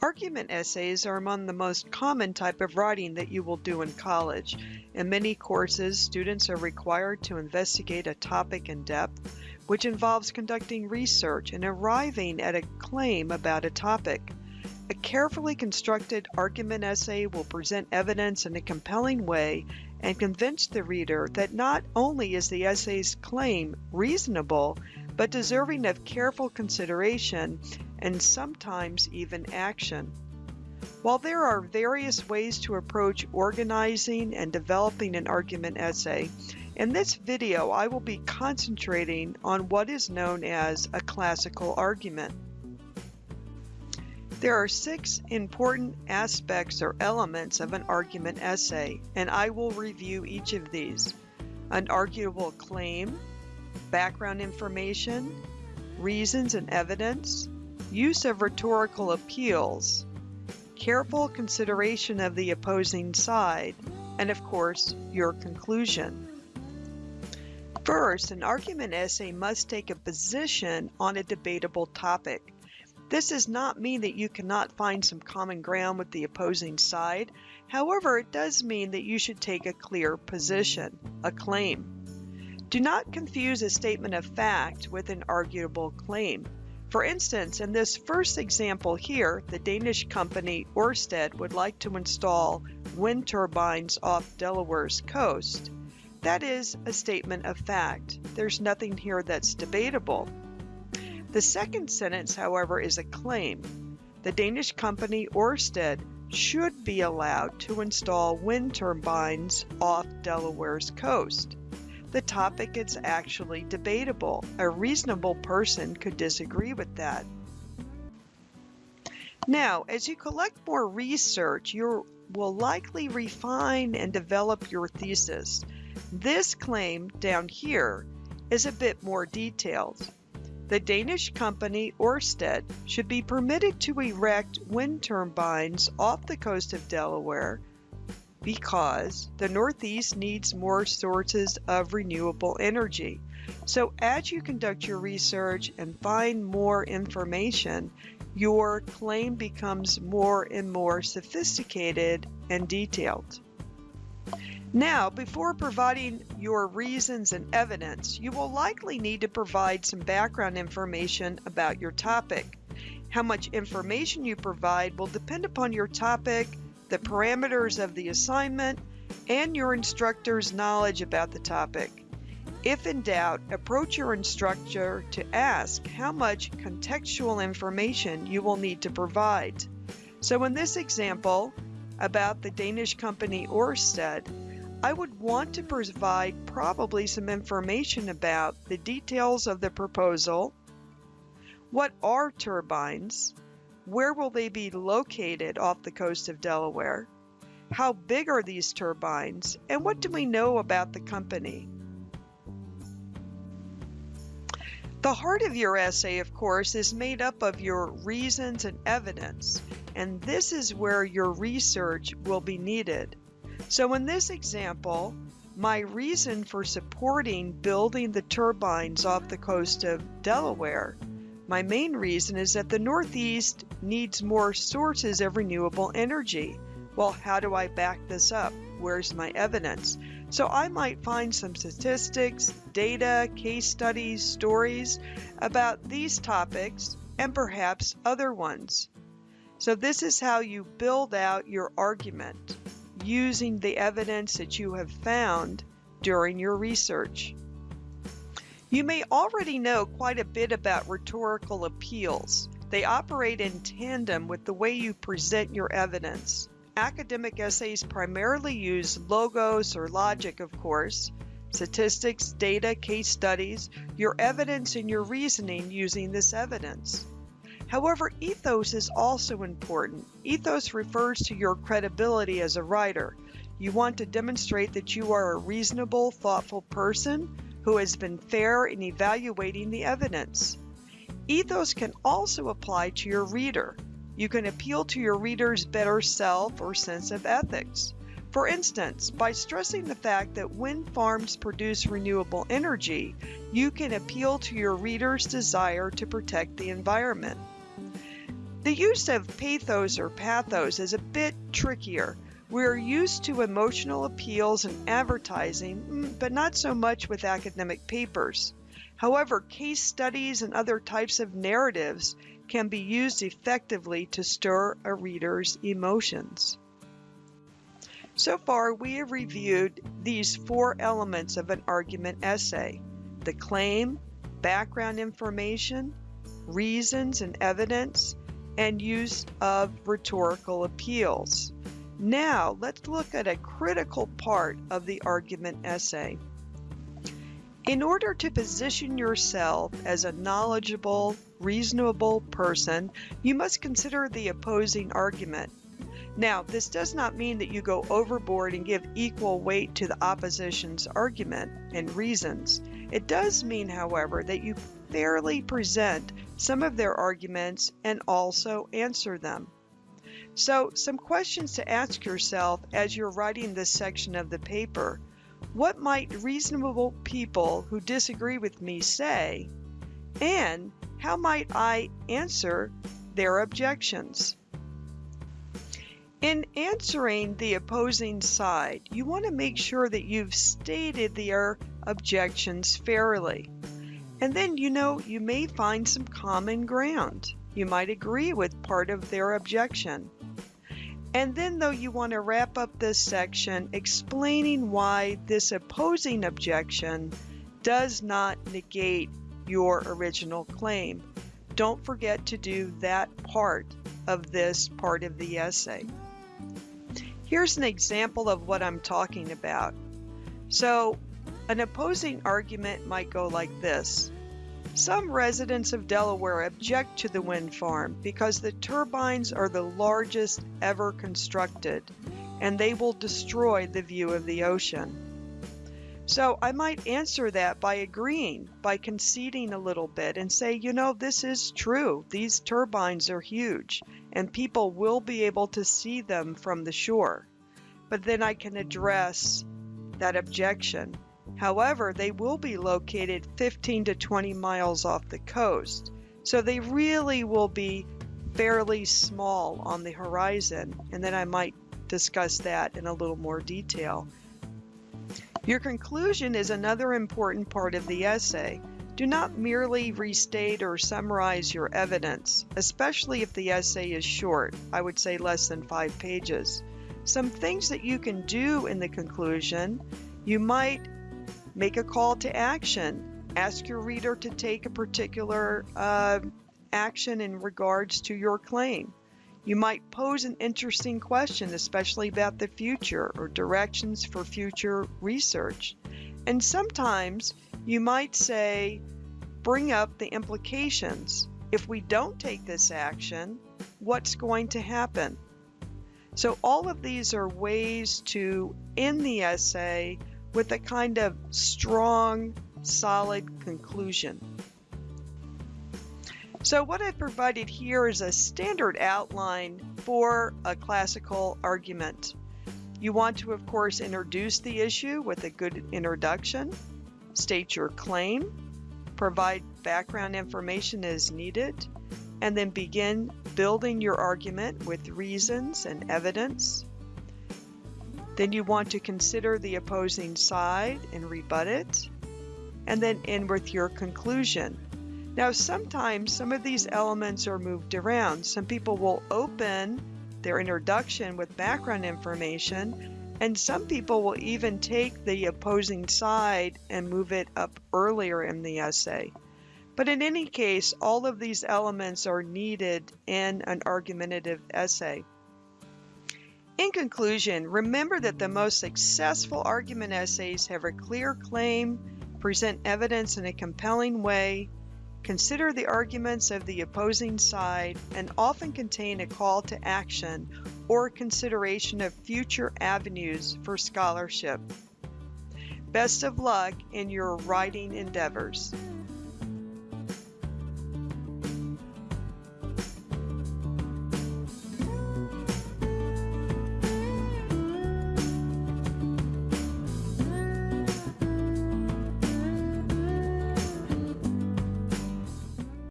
Argument essays are among the most common type of writing that you will do in college. In many courses, students are required to investigate a topic in depth, which involves conducting research and arriving at a claim about a topic. A carefully constructed argument essay will present evidence in a compelling way and convince the reader that not only is the essay's claim reasonable, but deserving of careful consideration and sometimes even action. While there are various ways to approach organizing and developing an argument essay, in this video I will be concentrating on what is known as a classical argument. There are six important aspects or elements of an argument essay, and I will review each of these. An arguable claim, background information, reasons and evidence, use of rhetorical appeals, careful consideration of the opposing side, and of course, your conclusion. First, an argument essay must take a position on a debatable topic. This does not mean that you cannot find some common ground with the opposing side. However, it does mean that you should take a clear position, a claim. Do not confuse a statement of fact with an arguable claim. For instance, in this first example here, the Danish company Ørsted would like to install wind turbines off Delaware's coast. That is a statement of fact. There's nothing here that's debatable. The second sentence, however, is a claim. The Danish company Ørsted should be allowed to install wind turbines off Delaware's coast the topic is actually debatable. A reasonable person could disagree with that. Now, as you collect more research, you will likely refine and develop your thesis. This claim down here is a bit more detailed. The Danish company Ørsted should be permitted to erect wind turbines off the coast of Delaware because the Northeast needs more sources of renewable energy. So as you conduct your research and find more information, your claim becomes more and more sophisticated and detailed. Now, before providing your reasons and evidence, you will likely need to provide some background information about your topic. How much information you provide will depend upon your topic, the parameters of the assignment, and your instructor's knowledge about the topic. If in doubt, approach your instructor to ask how much contextual information you will need to provide. So in this example about the Danish company Ørsted, I would want to provide probably some information about the details of the proposal, what are turbines, where will they be located off the coast of Delaware? How big are these turbines? And what do we know about the company? The heart of your essay, of course, is made up of your reasons and evidence, and this is where your research will be needed. So in this example, my reason for supporting building the turbines off the coast of Delaware my main reason is that the Northeast needs more sources of renewable energy. Well, how do I back this up? Where's my evidence? So I might find some statistics, data, case studies, stories about these topics and perhaps other ones. So this is how you build out your argument using the evidence that you have found during your research. You may already know quite a bit about rhetorical appeals. They operate in tandem with the way you present your evidence. Academic essays primarily use logos or logic, of course, statistics, data, case studies, your evidence, and your reasoning using this evidence. However, ethos is also important. Ethos refers to your credibility as a writer. You want to demonstrate that you are a reasonable, thoughtful person who has been fair in evaluating the evidence. Ethos can also apply to your reader. You can appeal to your reader's better self or sense of ethics. For instance, by stressing the fact that wind farms produce renewable energy, you can appeal to your reader's desire to protect the environment. The use of pathos or pathos is a bit trickier. We're used to emotional appeals in advertising, mm, but not so much with academic papers. However, case studies and other types of narratives can be used effectively to stir a reader's emotions. So far, we have reviewed these four elements of an argument essay the claim, background information, reasons and evidence, and use of rhetorical appeals. Now, let's look at a critical part of the argument essay. In order to position yourself as a knowledgeable, reasonable person, you must consider the opposing argument. Now, this does not mean that you go overboard and give equal weight to the opposition's argument and reasons. It does mean, however, that you fairly present some of their arguments and also answer them. So, some questions to ask yourself as you're writing this section of the paper. What might reasonable people who disagree with me say? And how might I answer their objections? In answering the opposing side, you want to make sure that you've stated their objections fairly. And then, you know, you may find some common ground. You might agree with part of their objection. And then, though, you want to wrap up this section explaining why this opposing objection does not negate your original claim. Don't forget to do that part of this part of the essay. Here's an example of what I'm talking about. So, an opposing argument might go like this some residents of Delaware object to the wind farm because the turbines are the largest ever constructed and they will destroy the view of the ocean. So I might answer that by agreeing, by conceding a little bit and say, you know, this is true. These turbines are huge and people will be able to see them from the shore. But then I can address that objection However, they will be located 15 to 20 miles off the coast, so they really will be fairly small on the horizon, and then I might discuss that in a little more detail. Your conclusion is another important part of the essay. Do not merely restate or summarize your evidence, especially if the essay is short, I would say less than five pages. Some things that you can do in the conclusion, you might Make a call to action. Ask your reader to take a particular uh, action in regards to your claim. You might pose an interesting question, especially about the future or directions for future research. And sometimes you might say, bring up the implications. If we don't take this action, what's going to happen? So, all of these are ways to end the essay with a kind of strong, solid conclusion. So what I've provided here is a standard outline for a classical argument. You want to, of course, introduce the issue with a good introduction, state your claim, provide background information as needed, and then begin building your argument with reasons and evidence. Then you want to consider the opposing side and rebut it, and then end with your conclusion. Now, sometimes some of these elements are moved around. Some people will open their introduction with background information, and some people will even take the opposing side and move it up earlier in the essay. But in any case, all of these elements are needed in an argumentative essay. In conclusion, remember that the most successful argument essays have a clear claim, present evidence in a compelling way, consider the arguments of the opposing side, and often contain a call to action or consideration of future avenues for scholarship. Best of luck in your writing endeavors.